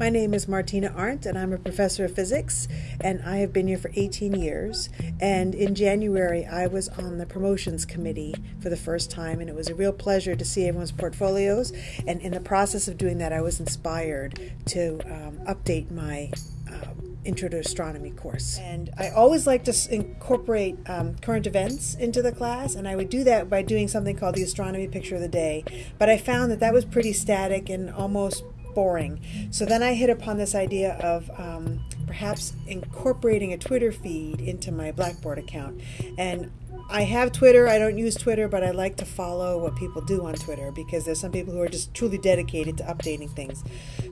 My name is Martina Arndt, and I'm a professor of physics, and I have been here for 18 years. And in January, I was on the promotions committee for the first time, and it was a real pleasure to see everyone's portfolios. And in the process of doing that, I was inspired to um, update my um, Intro to Astronomy course. And I always like to incorporate um, current events into the class, and I would do that by doing something called the Astronomy Picture of the Day. But I found that that was pretty static and almost boring. So then I hit upon this idea of um, perhaps incorporating a Twitter feed into my Blackboard account. And I have Twitter. I don't use Twitter, but I like to follow what people do on Twitter because there's some people who are just truly dedicated to updating things.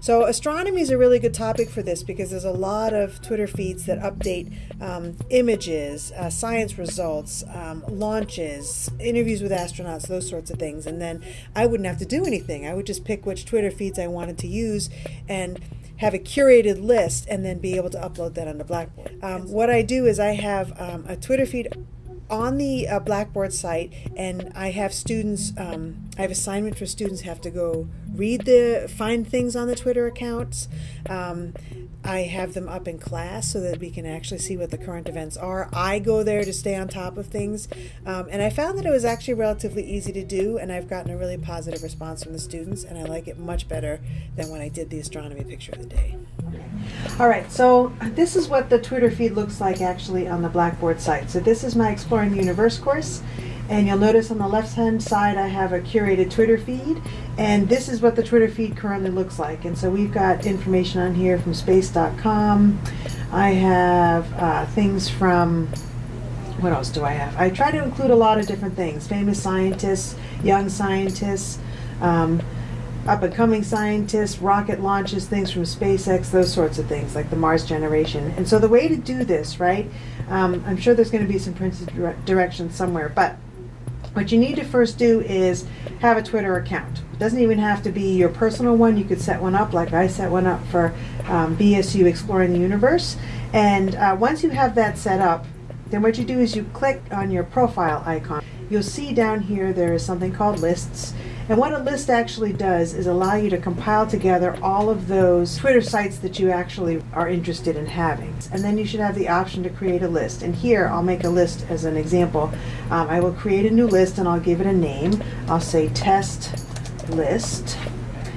So, astronomy is a really good topic for this because there's a lot of Twitter feeds that update um, images, uh, science results, um, launches, interviews with astronauts, those sorts of things. And then I wouldn't have to do anything. I would just pick which Twitter feeds I wanted to use and have a curated list and then be able to upload that onto Blackboard. Um, what I do is I have um, a Twitter feed on the uh, Blackboard site, and I have students. Um, I have assignment for students have to go read the find things on the Twitter accounts. Um, I have them up in class so that we can actually see what the current events are. I go there to stay on top of things, um, and I found that it was actually relatively easy to do, and I've gotten a really positive response from the students, and I like it much better than when I did the astronomy picture of the day. All right, so this is what the Twitter feed looks like actually on the Blackboard site. So this is my Exploring the Universe course. And you'll notice on the left hand side I have a curated Twitter feed and this is what the Twitter feed currently looks like. And so we've got information on here from space.com. I have uh, things from, what else do I have? I try to include a lot of different things. Famous scientists, young scientists, um, up and coming scientists, rocket launches, things from SpaceX, those sorts of things, like the Mars generation. And so the way to do this, right, um, I'm sure there's going to be some printed dire directions somewhere, but what you need to first do is have a Twitter account. It doesn't even have to be your personal one. You could set one up like I set one up for um, BSU Exploring the Universe. And uh, once you have that set up, then what you do is you click on your profile icon. You'll see down here there is something called lists. And what a list actually does is allow you to compile together all of those Twitter sites that you actually are interested in having. And then you should have the option to create a list. And here I'll make a list as an example. Um, I will create a new list and I'll give it a name. I'll say test list.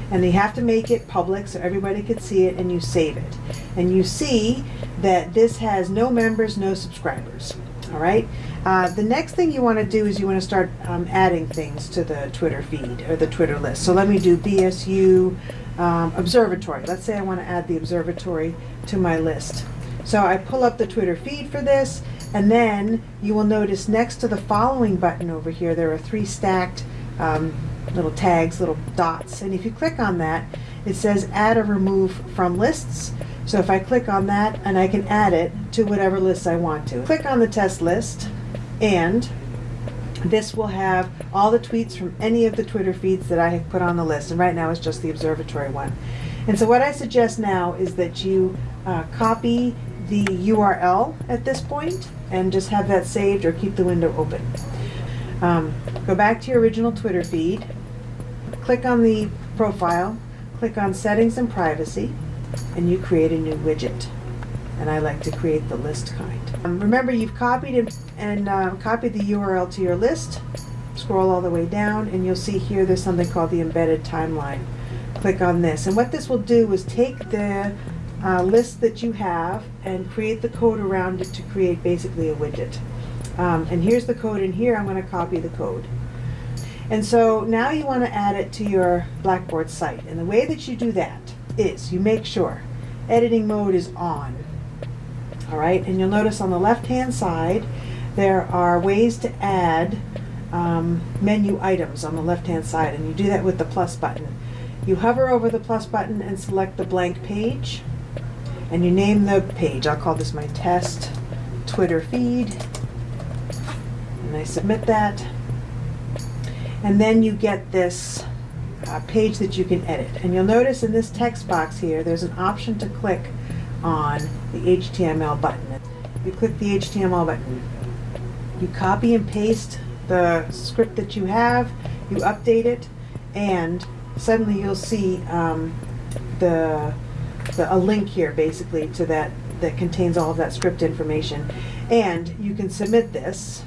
And you have to make it public so everybody can see it and you save it. And you see that this has no members, no subscribers. All right. Uh, the next thing you want to do is you want to start um, adding things to the Twitter feed or the Twitter list. So let me do BSU um, Observatory. Let's say I want to add the observatory to my list. So I pull up the Twitter feed for this, and then you will notice next to the following button over here, there are three stacked um, little tags, little dots. And if you click on that, it says add or remove from lists. So if I click on that and I can add it to whatever list I want to. Click on the test list and this will have all the tweets from any of the Twitter feeds that I have put on the list. And right now it's just the observatory one. And so what I suggest now is that you uh, copy the URL at this point and just have that saved or keep the window open. Um, go back to your original Twitter feed, click on the profile, click on settings and privacy, and you create a new widget. And I like to create the list kind. Um, remember you've copied and, and uh, copied the URL to your list. Scroll all the way down and you'll see here there's something called the embedded timeline. Click on this. And what this will do is take the uh, list that you have and create the code around it to create basically a widget. Um, and here's the code in here. I'm going to copy the code. And so now you want to add it to your Blackboard site. And the way that you do that is you make sure editing mode is on. All right, and you'll notice on the left hand side there are ways to add um, menu items on the left hand side and you do that with the plus button. You hover over the plus button and select the blank page and you name the page. I'll call this my test Twitter feed and I submit that and then you get this uh, page that you can edit. And you'll notice in this text box here, there's an option to click on the HTML button. You click the HTML button. You copy and paste the script that you have, you update it, and suddenly you'll see um, the the, a link here basically to that, that contains all of that script information. And you can submit this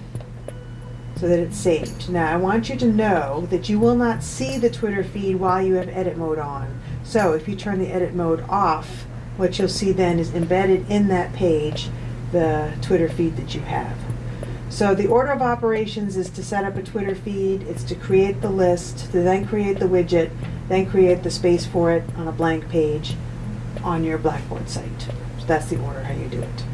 so that it's saved. Now, I want you to know that you will not see the Twitter feed while you have edit mode on. So if you turn the edit mode off, what you'll see then is embedded in that page the Twitter feed that you have. So the order of operations is to set up a Twitter feed, it's to create the list, to then create the widget, then create the space for it on a blank page on your Blackboard site. So that's the order how you do it.